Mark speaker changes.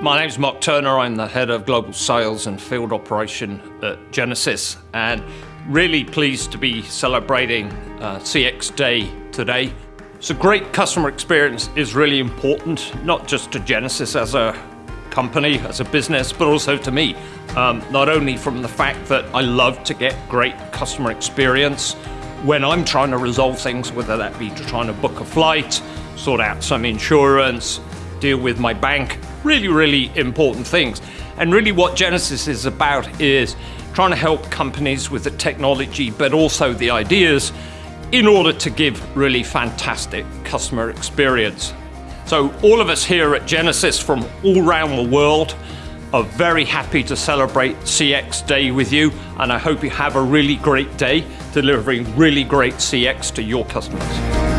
Speaker 1: My name is Mark Turner. I'm the head of global sales and field operation at Genesys and really pleased to be celebrating uh, CX Day today. So, great customer experience is really important, not just to Genesys as a company, as a business, but also to me. Um, not only from the fact that I love to get great customer experience when I'm trying to resolve things, whether that be trying to book a flight, sort out some insurance, deal with my bank, really, really important things. And really, what Genesys is about is trying to help companies with the technology, but also the ideas in order to give really fantastic customer experience. So, all of us here at Genesys from all around the world are very happy to celebrate CX Day with you, and I hope you have a really great day delivering really great CX to your customers.